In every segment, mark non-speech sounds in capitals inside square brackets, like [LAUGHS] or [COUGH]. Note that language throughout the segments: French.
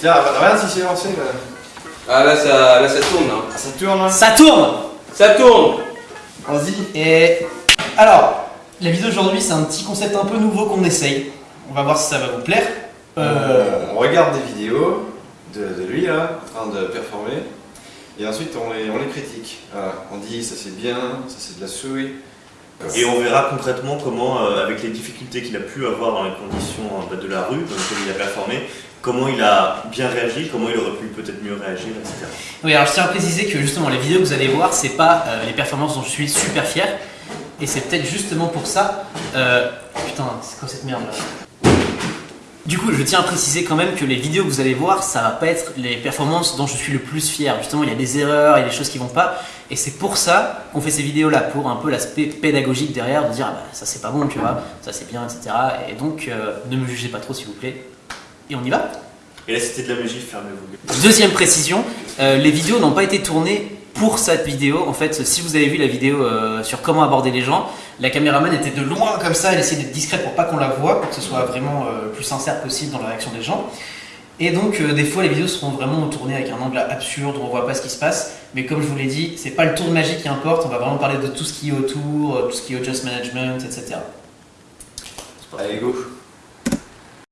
Tiens, regarde si c'est lancé là. Ah là ça, là, ça tourne là. Ah, ça tourne hein Ça tourne Ça tourne Vas-y. Et alors, la vidéo d'aujourd'hui, c'est un petit concept un peu nouveau qu'on essaye. On va voir si ça va vous plaire. Euh, On regarde des vidéos de, de lui là, en train de performer. Et ensuite on les, on les critique. Voilà. On dit ça c'est bien, ça c'est de la souris. Et on verra concrètement comment, euh, avec les difficultés qu'il a pu avoir dans les conditions euh, bah, de la rue dans lesquelles il a performé, comment il a bien réagi, comment il aurait pu peut-être mieux réagir, etc. Oui, alors je tiens à préciser que justement, les vidéos que vous allez voir, c'est pas euh, les performances dont je suis super fier. Et c'est peut-être justement pour ça. euh, putain, c'est quoi cette merde là? Du coup, je tiens à préciser quand même que les vidéos que vous allez voir, ça va pas être les performances dont je suis le plus fier. Justement, il y a des erreurs, il y a des choses qui vont pas. Et c'est pour ça qu'on fait ces vidéos là, pour un peu l'aspect pédagogique derrière, de dire ah bah, ça c'est pas bon, tu vois, ça c'est bien, etc. Et donc, euh, ne me jugez pas trop s'il vous plaît. Et on y va Et là, c'était de la magie, fermez-vous. Deuxième précision, euh, les vidéos n'ont pas été tournées pour cette vidéo. En fait, si vous avez vu la vidéo euh, sur comment aborder les gens, la caméraman était de loin comme ça, elle essayait d'être discrète pour pas qu'on la voit, pour que ce soit vraiment euh, le plus sincère possible dans la réaction des gens. Et donc, euh, des fois, les vidéos seront vraiment tournées avec un angle absurde, on voit pas ce qui se passe. Mais comme je vous l'ai dit, c'est pas le tour de magie qui importe, on va vraiment parler de tout ce qui est autour, tout ce qui est audience management, etc. Allez go.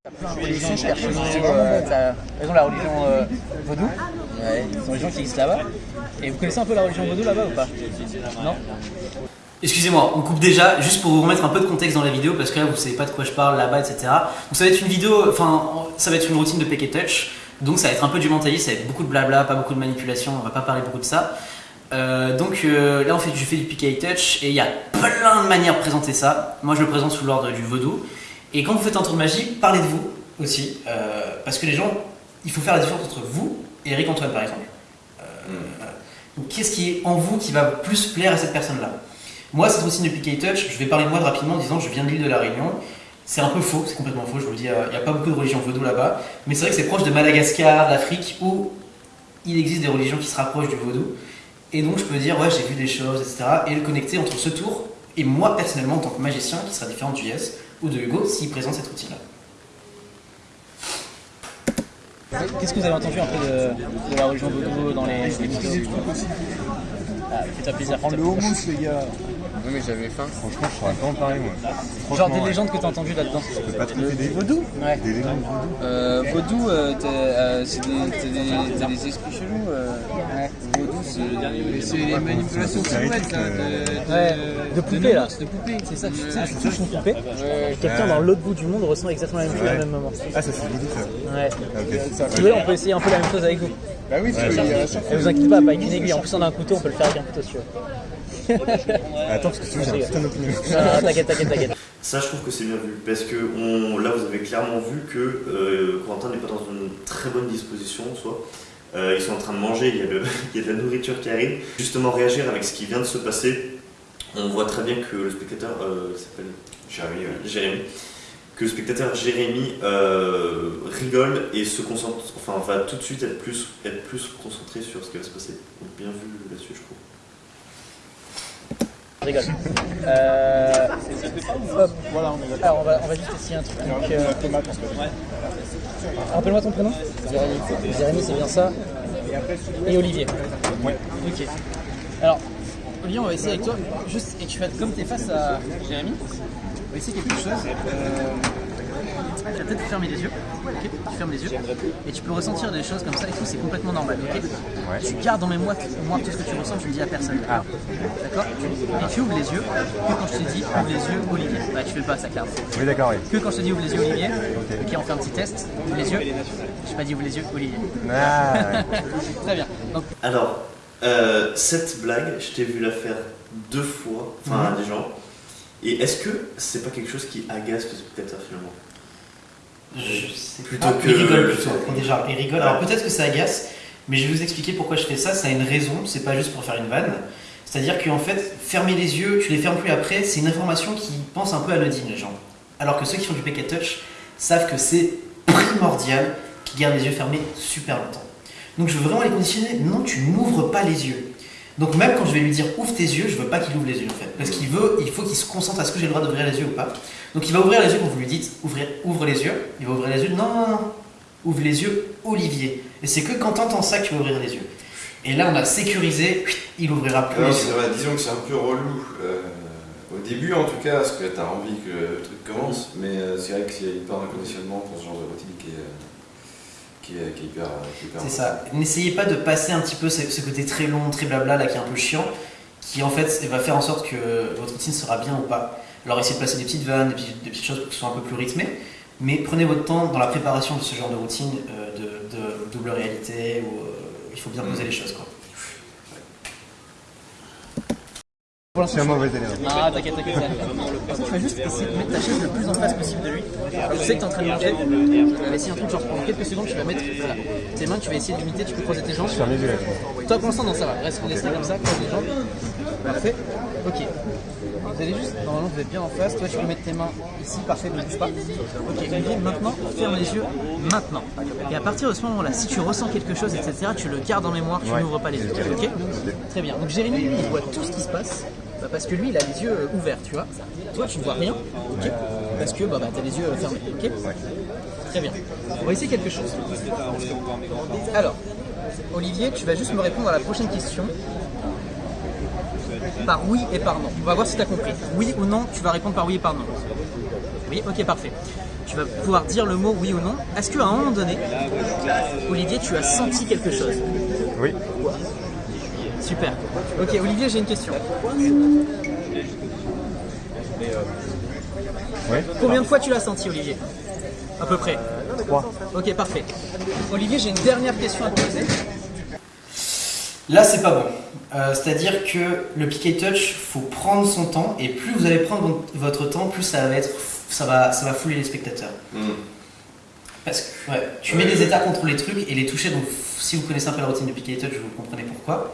Euh, la religion euh, vaudou, qui là-bas. Et vous connaissez un peu la religion vaudou là-bas ou pas? Non? Excusez-moi, on coupe déjà, juste pour vous remettre un peu de contexte dans la vidéo, parce que là vous savez pas de quoi je parle là-bas, etc. Donc ça va être une vidéo, enfin ça va être une routine de pick et touch, donc ça va être un peu du mentalisme, ça va être beaucoup de blabla, pas beaucoup de manipulation, on va pas parler beaucoup de ça. Euh, donc là en fait je fais du et touch et il y a plein de manières de présenter ça. Moi je le présente sous l'ordre du vaudou. Et quand vous faites un tour de magie, parlez de vous aussi, euh, parce que les gens, il faut faire la différence entre vous et Eric Antoine par exemple. Euh. Donc qu'est-ce qui est en vous qui va plus plaire à cette personne-là? Moi, cette routine de pick et touch, je vais parler de moi rapidement en disant je viens de l'île de la Réunion. C'est un peu faux, c'est complètement faux, je vous le dis, euh, il n'y a pas beaucoup de religions vaudou là-bas. Mais c'est vrai que c'est proche de Madagascar, d'Afrique, où il existe des religions qui se rapprochent du vaudou. Et donc je peux dire, ouais, j'ai vu des choses, etc. Et le connecter entre ce tour et moi personnellement en tant que magicien, qui sera différent du Yes ou de Hugo, s'il présente cette routine-là. Qu'est-ce que vous avez entendu un peu de, de la religion vaudou dans les, les vidéos ah, Fais-toi plaisir. Prends le houmous, les gars. Oui mais j'avais faim. Franchement, je pourrais pas en parler, moi. Genre des légendes que tu as entendues là-dedans. Je peux pas trouver des vaudous. Ouais. Des légendes vaudou. Euh, vaudou, euh, t'as, euh, c'est des, t'as des, t'as des esprits chelous. Euh. C'est... C'est les manipulations silhouettes de, Ouais, de poupées là. de poupées. C'est ça, tu sais, tu touches une poupée. Ouais. Quelqu'un dans l'autre bout du monde ressent exactement la même chose Ouais. au même moment. Ah, ça c'est vaudou, ça. Ouais. Ok. Si vous voulez, on peut essayer un peu la même chose avec vous. Bah oui, chaque Et vous inquiétez pas, pas avec une aiguille. En plus, on a un couteau, on peut le faire avec un couteau si tu veux. Attends, parce que tu j'ai un putain d'opinion. Ah, T'inquiète, t'inquiète, t'inquiète. Ça, je trouve que c'est bien vu, parce que on, là, vous avez clairement vu que euh, Corentin n'est pas dans une très bonne disposition en soi. Euh, ils sont en train de manger, il y, a le- [LAUGHS] il y a de la nourriture qui arrive. Justement, réagir avec ce qui vient de se passer, on voit très bien que le spectateur euh, s'appelle Jérémy, ouais. Jérémy, que le spectateur Jérémy euh, rigole et se concentre, enfin va tout de suite être plus, être plus concentré sur ce qui va se passer. Donc bien vu là-dessus, je trouve. Je rigole. Euh, hop. Alors, on va, on va juste essayer un truc. Donc, euh, Rappelle-moi ton prénom Jérémy. Jérémy, c'est bien ça. Et Olivier. Ouais. Ok. Alors, Olivier, on va essayer avec toi, juste, et tu vas, comme tu es face à Jérémy, on va essayer quelque chose. Euh, tu vas peut-être fermer les yeux. Ok Tu fermes les yeux. Et tu peux ressentir des choses comme ça et tout, c'est complètement normal. ok Tu gardes en mémoire, mémoire tout ce que tu ressens, tu le dis à personne. D'accord D'accord Et tu ouvres les yeux que quand je te dis ouvre les yeux, Olivier. Bah, tu fais pas ça, clairement. Oui, d'accord, oui. Que quand je te dis ouvre les yeux, Olivier. Ok, on fait un petit test. Ouvre les yeux. Je t'ai pas dit ouvre les yeux, Olivier. Ah, ouais. [LAUGHS] Très bien. Donc, Alors, euh, cette blague, je t'ai vu la faire deux fois, enfin à des gens. Et est-ce que c'est pas quelque chose qui agace le spectateur finalement Je sais Plutôt pas. que- Il rigole plutôt. Déjà, il rigole. Alors peut-être que ça agace, mais je vais vous expliquer pourquoi je fais ça. Ça a une raison, c'est pas juste pour faire une vanne. C'est-à-dire qu'en fait, fermer les yeux, tu les fermes plus après, c'est une information qui pense un peu anodine, les gens. Alors que ceux qui font du and touch savent que c'est primordial qu'ils gardent les yeux fermés super longtemps. Donc je veux vraiment les conditionner. Non, tu n'ouvres pas les yeux. Donc même quand je vais lui dire ouvre tes yeux, je veux pas qu'il ouvre les yeux en fait. Parce qu'il veut, il faut qu'il se concentre à ce que j'ai le droit d'ouvrir les yeux ou pas. Donc il va ouvrir les yeux quand vous lui dites ouvrir, ouvre les yeux. Il va ouvrir les yeux. Non, non, non. ouvre les yeux, Olivier. Et c'est que quand t'entends ça que tu vas ouvrir les yeux. Et là, on a sécurisé, il ouvrira plus vrai, disons que c'est un peu relou. euh, au début, en tout cas, parce que t'as envie que le truc commence, mais euh, c'est vrai qu'il y a hyper un conditionnement pour ce genre de routine qui est, euh, qui est, qui est hyper. qui hyper C'est ça. N'essayez pas de passer un petit peu ce, ce côté très long, très blabla, là, qui est un peu chiant, qui en fait va faire en sorte que votre routine sera bien ou pas. Alors essayez de placer des petites vannes, des petites, des petites choses pour que ce soit un peu plus rythmé, mais prenez votre temps dans la préparation de ce genre de routine euh, de, de double réalité, où euh, il faut bien poser les choses. Quoi. Pour Je suis un mauvais élève. Ah, t'inquiète, t'inquiète. Tu vas juste essayer de mettre ta chaise le plus en face possible de lui. Je sais que t'es en train de manger. Tu vas essayer un truc, genre pendant quelques secondes, tu vas mettre voilà, tes mains, tu vas essayer de limiter, tu peux croiser tes jambes. Je ferme les yeux là. Toi, pour l'instant, non, ça va. Reste laisse comme ça, croise les jambes. Parfait. Ok. Vous allez juste, normalement, vous êtes bien en face. Toi, tu peux mettre tes mains ici, parfait, ne bouge pas. Ok, Olivier, maintenant, ferme les yeux, maintenant. Et à partir de ce moment-là, si tu ressens quelque chose, etc., tu le gardes en mémoire, tu Ouais. n'ouvres pas les yeux. Ok Très bien. Donc, Jérémy, il voit tout ce qui se passe. Bah, parce que lui, il a les yeux euh, ouverts, tu vois. Toi, tu ne vois rien. Ok Parce que bah, bah, tu as les yeux euh, fermés. Ok Très bien. On va essayer quelque chose. Alors, Olivier, tu vas juste me répondre à la prochaine question par oui et par non. On va voir si tu as compris. Oui ou non, tu vas répondre par oui et par non. Oui, ok, parfait. Tu vas pouvoir dire le mot oui ou non. Est-ce qu'à un moment donné, Olivier, tu as senti quelque chose? Oui. Super. Ok, Olivier, j'ai une question. Combien de fois tu l'as senti, Olivier À peu près. Trois. Ok, parfait. Olivier, j'ai une dernière question à te poser. Là, c'est pas bon. Euh, C'est-à-dire que le and touch, faut prendre son temps, et plus vous allez prendre vo- votre temps, plus ça va être, ça va, ça va fouler les spectateurs. Hmm. Parce que ouais, tu mets des états contre les trucs et les toucher. Donc, si vous connaissez un peu la routine de pick and touch, vous comprenez pourquoi.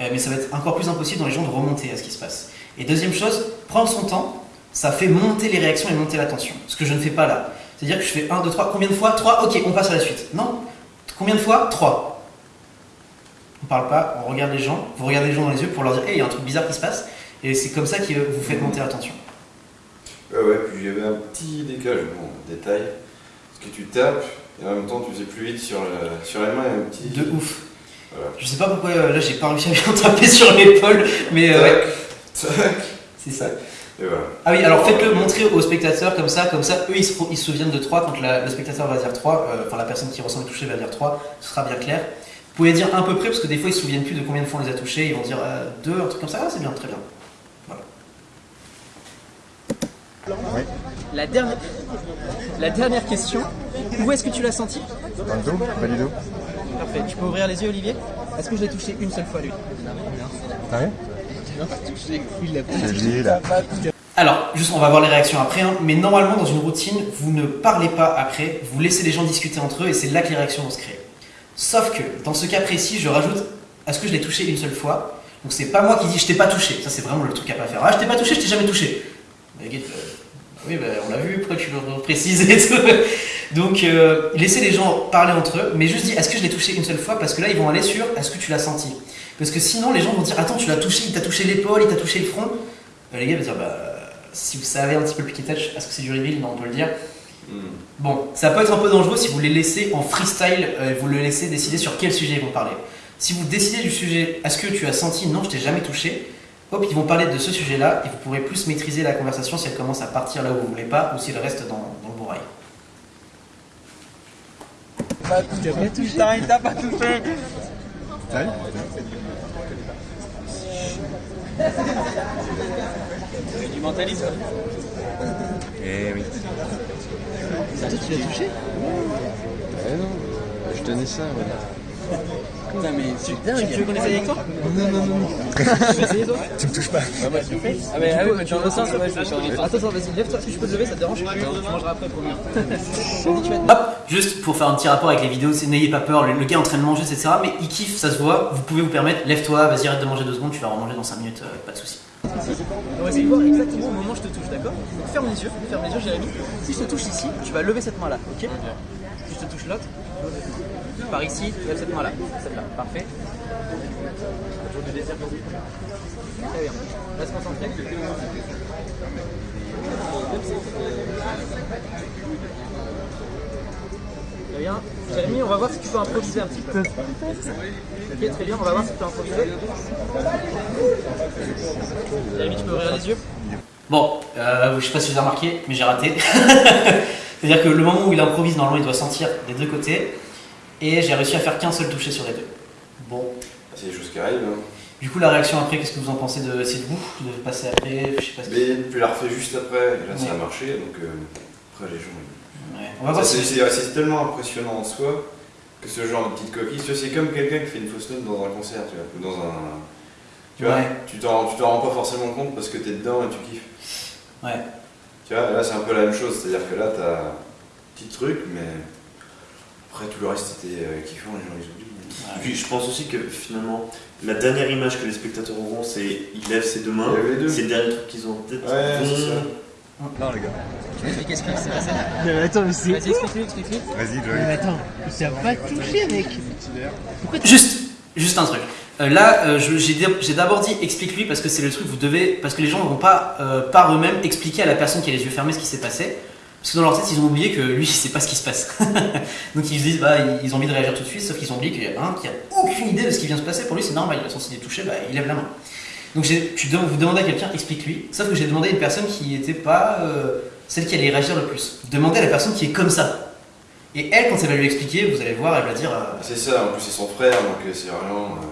Euh, mais ça va être encore plus impossible dans les gens de remonter à ce qui se passe. Et deuxième chose, prendre son temps, ça fait monter les réactions et monter la tension. Ce que je ne fais pas là. C'est-à-dire que je fais 1, 2, 3, combien de fois 3, ok, on passe à la suite. Non. Combien de fois 3. On parle pas, on regarde les gens, vous regardez les gens dans les yeux pour leur dire, hey, il y a un truc bizarre qui se passe. Et c'est comme ça que vous faites monter la tension. Ouais, ouais, puis il y avait un petit décalage, bon, détail. Parce que tu tapes, et en même temps tu faisais plus vite sur, le- sur les mains, et un petit. De ouf. Voilà. Je sais pas pourquoi euh, là j'ai pas réussi à bien [LAUGHS] taper sur l'épaule, mais euh, ouais, c'est ça. Et voilà. Ah oui, alors faites-le montrer aux spectateurs comme ça, comme ça, eux ils se, ils se souviennent de 3 quand la- le spectateur va dire 3, euh, enfin la personne qui ressent le toucher va dire 3, ce sera bien clair. Vous pouvez dire à peu près parce que des fois ils se souviennent plus de combien de fois on les a touchés, ils vont dire 2, un truc comme ça, ah, c'est bien, très bien. La dernière, la dernière question. Où est-ce que tu l'as senti? Dans le dos, bas du dos. Parfait. Tu peux ouvrir les yeux, Olivier Est-ce que je l'ai touché une seule fois, lui Ah Je là. Alors, juste on va voir les réactions après, hein, mais normalement dans une routine, vous ne parlez pas après, vous laissez les gens discuter entre eux et c'est là que les réactions vont se créer. Sauf que dans ce cas précis, je rajoute est-ce que je l'ai touché une seule fois? Donc c'est pas moi qui dis je t'ai pas touché, ça c'est vraiment le truc à pas faire. Ah je t'ai pas touché, je t'ai jamais touché. Mais, gars, euh, oui, bah, on l'a vu, pourquoi tu le précises et tout? Donc euh, laissez les gens parler entre eux, mais juste dis est-ce que je l'ai touché une seule fois? Parce que là ils vont aller sur est-ce que tu l'as senti? Parce que sinon les gens vont dire attends tu l'as touché, il t'a touché l'épaule, il t'a touché le front. Euh, les gars vont dire bah si vous savez un petit peu le piquet touch, est-ce que c'est du reveal Non, on peut le dire. Hmm. Bon, ça peut être un peu dangereux si vous les laissez en freestyle, euh, vous le laissez décider sur quel sujet ils vont parler. Si vous décidez du sujet, est-ce que tu as senti Non, je t'ai jamais touché? Hop, ils vont parler de ce sujet-là et vous pourrez plus maîtriser la conversation si elle commence à partir là où vous voulez pas ou si elle reste dans, dans le bourrail. T'as vu Du mentalisme. Eh oui. Toi, tu l'as touché? Eh non, je tenais ça, voilà. Putain, mais c'est dingue. Tu veux qu'on essaye avec toi Non, non, non. Tu veux essayer, toi Tu me touches pas. Ah, bah, tu fais Ah, mais ah oui, mais tu en le sens, ouais, je Attends, attends, vas-y, lève-toi. Est-ce que je peux te lever Ça te dérange Tu mangeras après, promis. Vas-y, tu vas te Hop, juste pour faire un petit rapport avec les vidéos, c'est n'ayez pas peur, le, le gars est en train de manger, etc. Mais il kiffe, ça se voit, vous pouvez vous permettre, lève-toi, vas-y, arrête de manger deux secondes, tu vas remanger dans 5 minutes, euh, pas de soucis. On va essayer de voir exactement au moment où je te touche, d'accord Donc ferme les yeux, ferme les yeux, Jérémy. Si je te touche ici, tu vas lever cette main-là, ok Si je te touche l'autre, par ici, tu lèves cette main-là, celle-là, parfait. Très bien. Reste concentré. Très bien. Jérémy, on va voir si tu peux improviser un petit peu. Ok, très bien, on va voir si tu peux improviser. Jérémy, tu peux ouvrir les yeux Bon, euh, je sais pas si vous avez remarqué, mais j'ai raté. [LAUGHS] C'est-à-dire que le moment où il improvise, normalement, il doit sentir des deux côtés. Et j'ai réussi à faire qu'un seul toucher sur les deux. Bon. C'est des choses qui arrivent. hein. Du coup, la réaction après, qu'est-ce que vous en pensez de de vous De passer après Je sais pas ce Mais tu l'as refait juste après, et là ça a marché, donc euh, après les gens. Ouais. On va voir si. C'est tellement impressionnant en soi que ce genre de petite coquille, c'est comme quelqu'un qui fait une fausse note dans un concert, tu vois, ou dans un. Tu vois, Ouais. tu t'en rends pas forcément compte parce que t'es dedans et tu kiffes. Ouais. Tu vois, là c'est un peu la même chose, c'est-à-dire que là t'as un petit truc, mais après tout le reste était euh, kiffant, les gens ils oublient. Et puis je pense aussi que finalement, la dernière image que les spectateurs auront, c'est il lève ses deux mains. C'est le dernier truc qu'ils ont en tête. Ouais, c'est ça. Non, les gars. Mais qu'est-ce qui s'est passé Non, [LAUGHS] mais attends, mais c'est. Vas-y, explique-lui, explique-lui. Vas-y, Joey. mais attends, ça pas touché, mec. Juste, juste un truc. Euh, là, euh, je- j'ai d'ab- j'ai d'abord dit explique-lui parce que c'est le truc vous devez parce que les gens ne vont pas euh, par eux-mêmes expliquer à la personne qui a les yeux fermés ce qui s'est passé parce que dans leur tête ils ont oublié que lui il sait pas ce qui se passe. [LAUGHS] Donc ils se disent bah ils- ont envie de réagir tout de suite sauf qu'ils ont oublié qu'il y a un qui a aucune idée de ce qui vient de se passer. Pour lui c'est normal, il a senti des touchés, bah il lève la main. Donc tu vous demandez à quelqu'un explique-lui. Sauf que j'ai demandé à une personne qui n'était pas euh, celle qui allait réagir le plus. Demandez à la personne qui est comme ça. Et elle quand elle va lui expliquer vous allez voir elle va dire euh, C'est ça, en plus c'est son frère, donc euh, c'est vraiment. euh,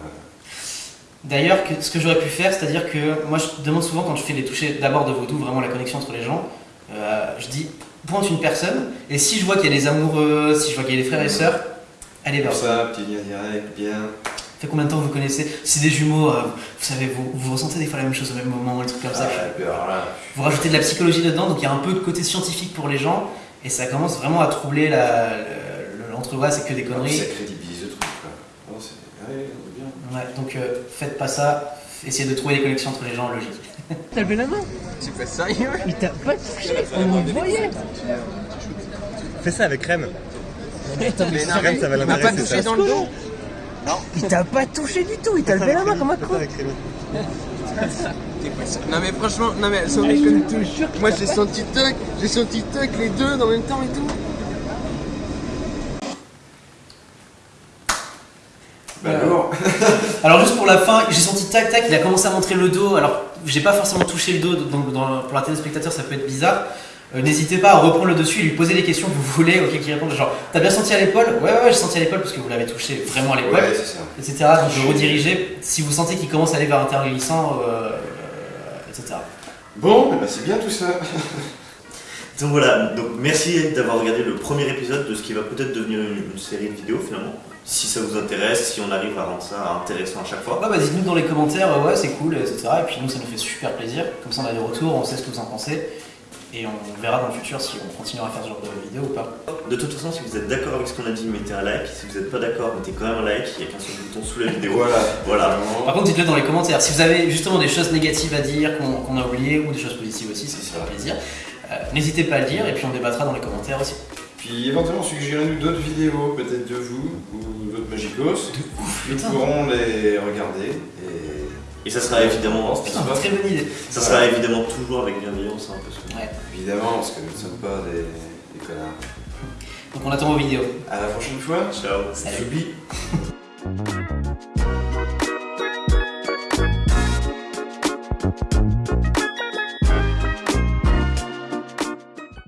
D'ailleurs, ce que j'aurais pu faire, c'est-à-dire que moi je demande souvent quand je fais les touchés d'abord de vaudou, vraiment la connexion entre les gens, euh, je dis pointe une personne, et si je vois qu'il y a des amoureux, si je vois qu'il y a des frères et sœurs, allez vers ça, petit lien direct, bien. Ça fait combien de temps vous connaissez? Si c'est des jumeaux, euh, vous savez, vous, vous ressentez des fois la même chose au même moment, des trucs comme ça. Ah, alors là, Vous rajoutez de la psychologie dedans, donc il y a un peu de côté scientifique pour les gens, et ça commence vraiment à troubler la, le- l'entre-voix, c'est que des ça conneries. crédibilise le truc, quoi. C'est. Ouais, c'est bien. Ouais, donc euh, faites pas ça, essayez de trouver des connexions entre les gens logiques. T'as levé la main Tu fais sérieux Il t'a pas touché, on le voyait. Fais ça avec Rem. Attends, mais non, Rem, ça va Il m'a pas touché dans le dos il t'a pas touché du tout, il t'a levé la main comme un con. Non mais franchement, non mais sans Je déconner. te jure qu'il Moi j'ai pas- senti tuck, j'ai senti tuck les deux en même temps et tout. Bah, lourd. [LAUGHS] Alors juste pour la fin, j'ai senti tac tac, il a commencé à montrer le dos. Alors j'ai pas forcément touché le dos, donc dans- pour la téléspectateur ça peut être bizarre. Euh, N'hésitez pas à reprendre le dessus et lui poser les questions que vous voulez, ok, qui répondent. Genre, t'as bien senti à l'épaule? Ouais, ouais, ouais, j'ai senti à l'épaule parce que vous l'avez touché vraiment à l'épaule, Ouais, c'est ça. etc. Donc de rediriger si vous sentez qu'il commence à aller vers un terrain glissant, euh, euh, etc. Bon, bah, c'est bien tout ça. Donc voilà, donc merci d'avoir regardé le premier épisode de ce qui va peut-être devenir une, une série de vidéos finalement. Si ça vous intéresse, si on arrive à rendre ça intéressant à chaque fois. Ouais, bah dites-nous dans les commentaires, ouais, c'est cool, etc. Et puis nous, ça nous fait super plaisir. Comme ça, on a des retours, on sait ce que vous en pensez. Et on verra dans le futur si on continuera à faire ce genre de vidéo ou pas. De toute façon, si vous êtes d'accord avec ce qu'on a dit, mettez un like. Si vous n'êtes pas d'accord, mettez quand même un like. Il n'y a qu'un seul bouton sous la vidéo. Voilà. Voilà. Par contre, dites-le dans les commentaires. Si vous avez justement des choses négatives à dire qu'on a oubliées ou des choses positives aussi, ça fera plaisir. Euh, N'hésitez pas à le dire et puis on débattra dans les commentaires aussi. Puis éventuellement, suggérez-nous d'autres vidéos, peut-être de vous ou d'autres Magicos. Nous pourrons les regarder et. Et ça sera évidemment, Putain, très bonne idée. ça sera évidemment toujours avec bienveillance. Hein, parce que... Ouais. Évidemment, parce que nous ne sommes pas des, des connards. Donc on attend vos vidéos. À la prochaine fois. Ciao. Salut. [LAUGHS]